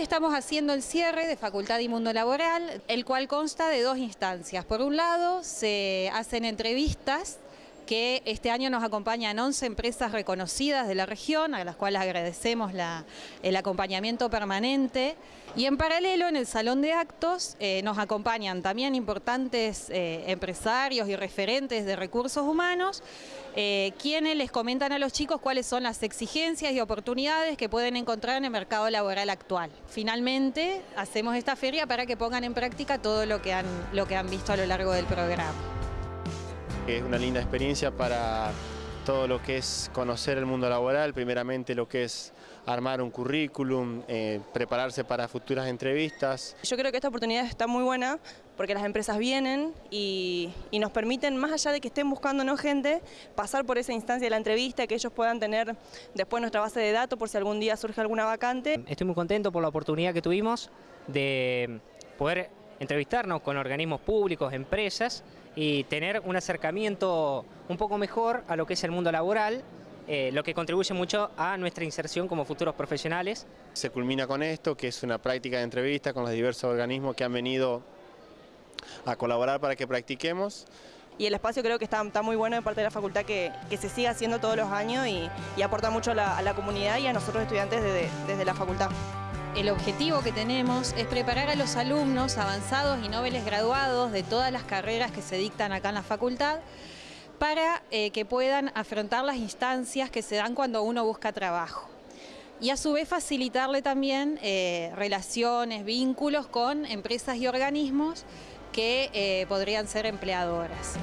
estamos haciendo el cierre de Facultad y Mundo Laboral, el cual consta de dos instancias. Por un lado, se hacen entrevistas que este año nos acompañan 11 empresas reconocidas de la región, a las cuales agradecemos el acompañamiento permanente. Y en paralelo, en el Salón de Actos, eh, nos acompañan también importantes eh, empresarios y referentes de recursos humanos, eh, quienes les comentan a los chicos cuáles son las exigencias y oportunidades que pueden encontrar en el mercado laboral actual. Finalmente, hacemos esta feria para que pongan en práctica todo lo que han, lo que han visto a lo largo del programa. Es una linda experiencia para todo lo que es conocer el mundo laboral, primeramente lo que es armar un currículum, eh, prepararse para futuras entrevistas. Yo creo que esta oportunidad está muy buena porque las empresas vienen y, nos permiten, más allá de que estén buscándonos gente, pasar por esa instancia de la entrevista, que ellos puedan tener después nuestra base de datos por si algún día surge alguna vacante. Estoy muy contento por la oportunidad que tuvimos de poder entrevistarnos con organismos públicos, empresas y tener un acercamiento un poco mejor a lo que es el mundo laboral, eh, lo que contribuye mucho a nuestra inserción como futuros profesionales. Se culmina con esto, que es una práctica de entrevista con los diversos organismos que han venido a colaborar para que practiquemos. Y el espacio creo que está, muy bueno de parte de la facultad que, se siga haciendo todos los años y, aporta mucho a la, comunidad y a nosotros estudiantes desde la facultad. El objetivo que tenemos es preparar a los alumnos avanzados y noveles graduados de todas las carreras que se dictan acá en la facultad para eh, que puedan afrontar las instancias que se dan cuando uno busca trabajo. Y a su vez facilitarle también eh, relaciones, vínculos con empresas y organismos que eh, podrían ser empleadoras.